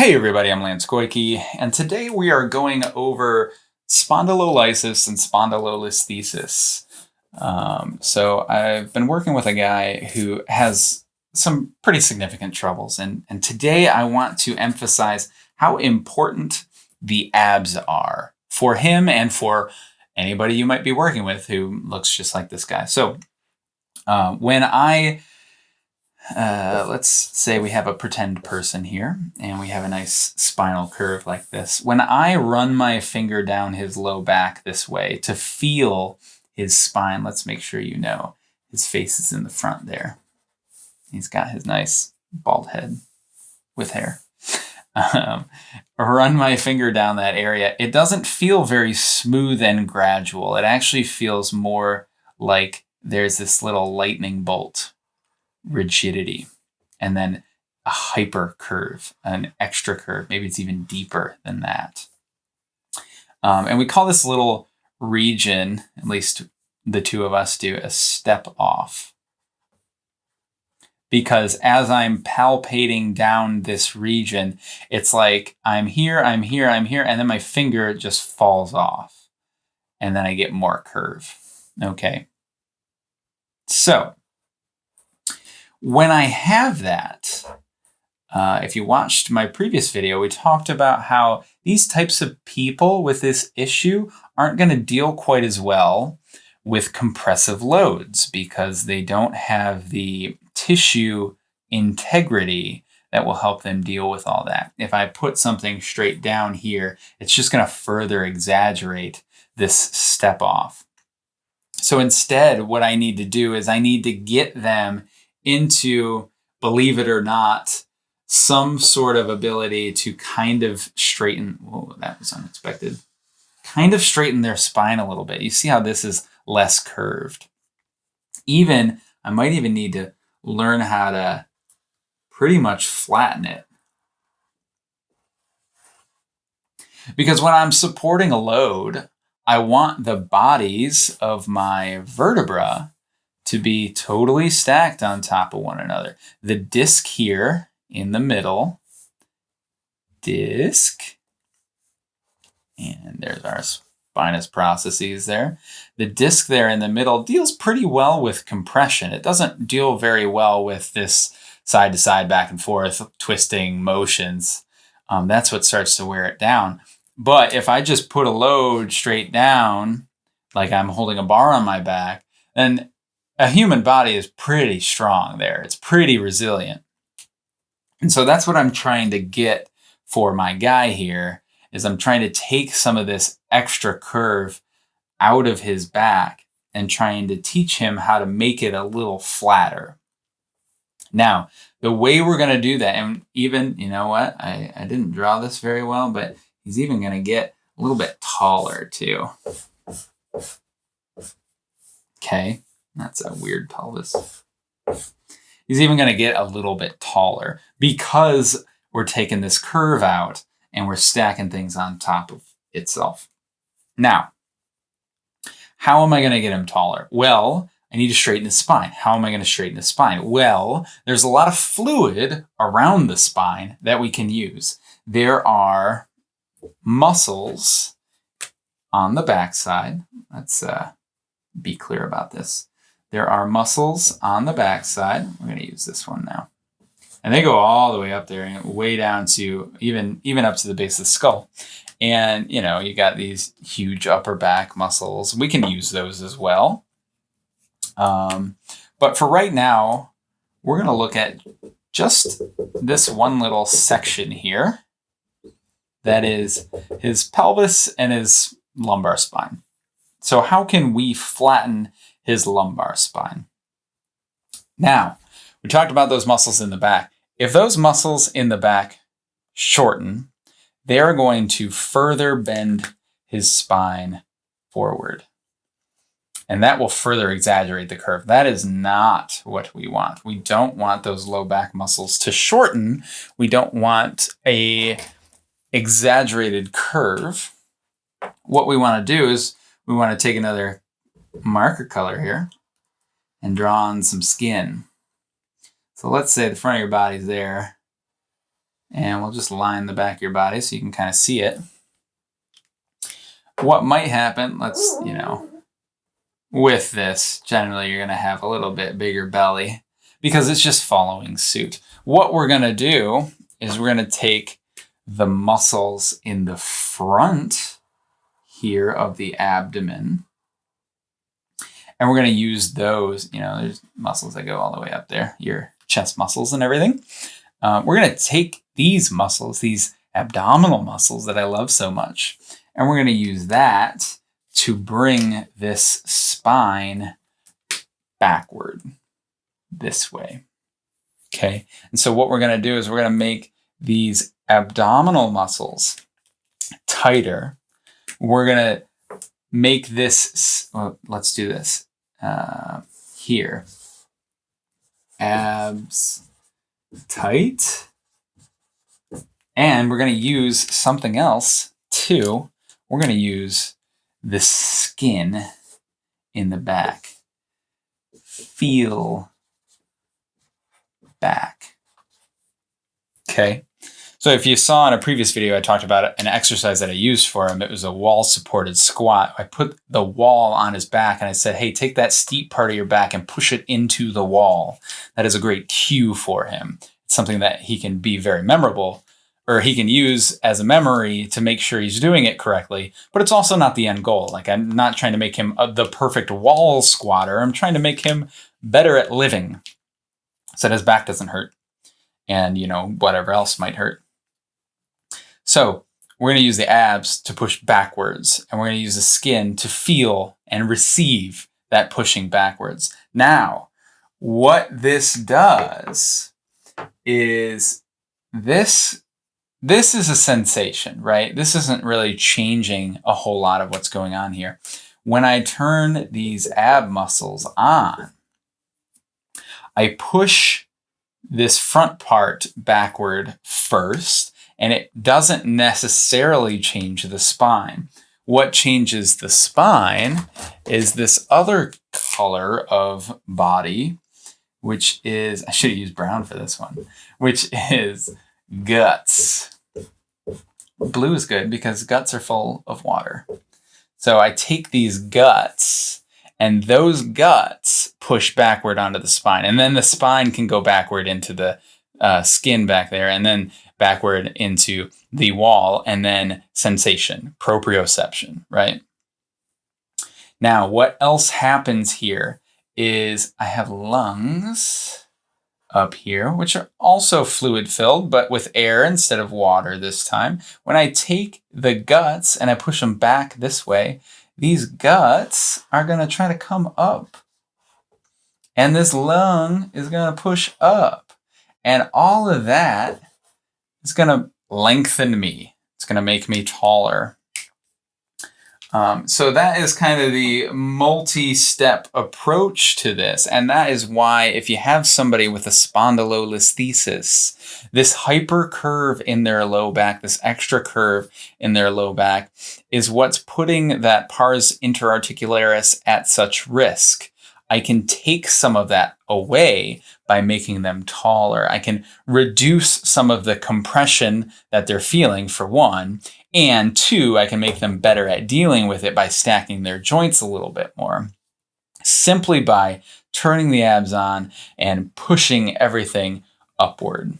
Hey everybody, I'm Lance Koike, and today we are going over spondylolysis and spondylolisthesis. Um, so I've been working with a guy who has some pretty significant troubles, and, and today I want to emphasize how important the abs are for him and for anybody you might be working with who looks just like this guy. So uh, when I uh, let's say we have a pretend person here and we have a nice spinal curve like this. When I run my finger down his low back this way to feel his spine, let's make sure you know his face is in the front there. He's got his nice bald head with hair. Um, run my finger down that area. It doesn't feel very smooth and gradual. It actually feels more like there's this little lightning bolt rigidity, and then a hyper curve, an extra curve. Maybe it's even deeper than that. Um, and we call this little region, at least the two of us do, a step off. Because as I'm palpating down this region, it's like I'm here, I'm here, I'm here, and then my finger just falls off. And then I get more curve. Okay. So when I have that, uh, if you watched my previous video, we talked about how these types of people with this issue aren't going to deal quite as well with compressive loads because they don't have the tissue integrity that will help them deal with all that. If I put something straight down here, it's just going to further exaggerate this step off. So instead, what I need to do is I need to get them into, believe it or not, some sort of ability to kind of straighten. Whoa, that was unexpected. Kind of straighten their spine a little bit. You see how this is less curved. Even, I might even need to learn how to pretty much flatten it. Because when I'm supporting a load, I want the bodies of my vertebra to be totally stacked on top of one another. The disc here in the middle, disc, and there's our spinous processes there. The disc there in the middle deals pretty well with compression. It doesn't deal very well with this side to side, back and forth, twisting motions. Um, that's what starts to wear it down. But if I just put a load straight down, like I'm holding a bar on my back, then a human body is pretty strong there. It's pretty resilient. And so that's what I'm trying to get for my guy here is I'm trying to take some of this extra curve out of his back and trying to teach him how to make it a little flatter. Now, the way we're going to do that, and even, you know what, I, I didn't draw this very well, but he's even going to get a little bit taller too. Okay. That's a weird pelvis. He's even going to get a little bit taller because we're taking this curve out and we're stacking things on top of itself. Now, how am I going to get him taller? Well, I need to straighten the spine. How am I going to straighten the spine? Well, there's a lot of fluid around the spine that we can use. There are muscles on the backside. Let's uh, be clear about this. There are muscles on the backside. We're going to use this one now. And they go all the way up there and way down to even, even up to the base of the skull. And, you know, you got these huge upper back muscles. We can use those as well. Um, but for right now, we're going to look at just this one little section here. That is his pelvis and his lumbar spine. So how can we flatten his lumbar spine. Now, we talked about those muscles in the back. If those muscles in the back shorten, they are going to further bend his spine forward. And that will further exaggerate the curve. That is not what we want. We don't want those low back muscles to shorten. We don't want a exaggerated curve. What we want to do is we want to take another marker color here and draw on some skin. So let's say the front of your body's there. And we'll just line the back of your body so you can kind of see it. What might happen, let's, you know, with this, generally you're going to have a little bit bigger belly because it's just following suit. What we're going to do is we're going to take the muscles in the front here of the abdomen. And we're going to use those, you know, there's muscles that go all the way up there, your chest muscles and everything. Uh, we're going to take these muscles, these abdominal muscles that I love so much, and we're going to use that to bring this spine backward this way. Okay. And so what we're going to do is we're going to make these abdominal muscles tighter. We're going to make this, well, let's do this uh, here. Abs tight. And we're going to use something else too. We're going to use the skin in the back. Feel back. Okay. So if you saw in a previous video, I talked about an exercise that I used for him. It was a wall supported squat. I put the wall on his back and I said, hey, take that steep part of your back and push it into the wall. That is a great cue for him. It's something that he can be very memorable or he can use as a memory to make sure he's doing it correctly. But it's also not the end goal. Like I'm not trying to make him a, the perfect wall squatter. I'm trying to make him better at living so that his back doesn't hurt and, you know, whatever else might hurt. So we're going to use the abs to push backwards, and we're going to use the skin to feel and receive that pushing backwards. Now, what this does is this this is a sensation, right? This isn't really changing a whole lot of what's going on here. When I turn these ab muscles on, I push this front part backward first, and it doesn't necessarily change the spine. What changes the spine is this other color of body, which is, I should have used brown for this one, which is guts. Blue is good because guts are full of water. So I take these guts and those guts push backward onto the spine. And then the spine can go backward into the uh, skin back there and then backward into the wall and then sensation, proprioception, right? Now, what else happens here is I have lungs up here, which are also fluid filled, but with air instead of water this time. When I take the guts and I push them back this way, these guts are going to try to come up. And this lung is going to push up. And all of that is going to lengthen me. It's going to make me taller. Um, so that is kind of the multi-step approach to this. And that is why if you have somebody with a spondylolisthesis, this hyper curve in their low back, this extra curve in their low back is what's putting that pars interarticularis at such risk. I can take some of that away by making them taller. I can reduce some of the compression that they're feeling for one, and two, I can make them better at dealing with it by stacking their joints a little bit more. Simply by turning the abs on and pushing everything upward.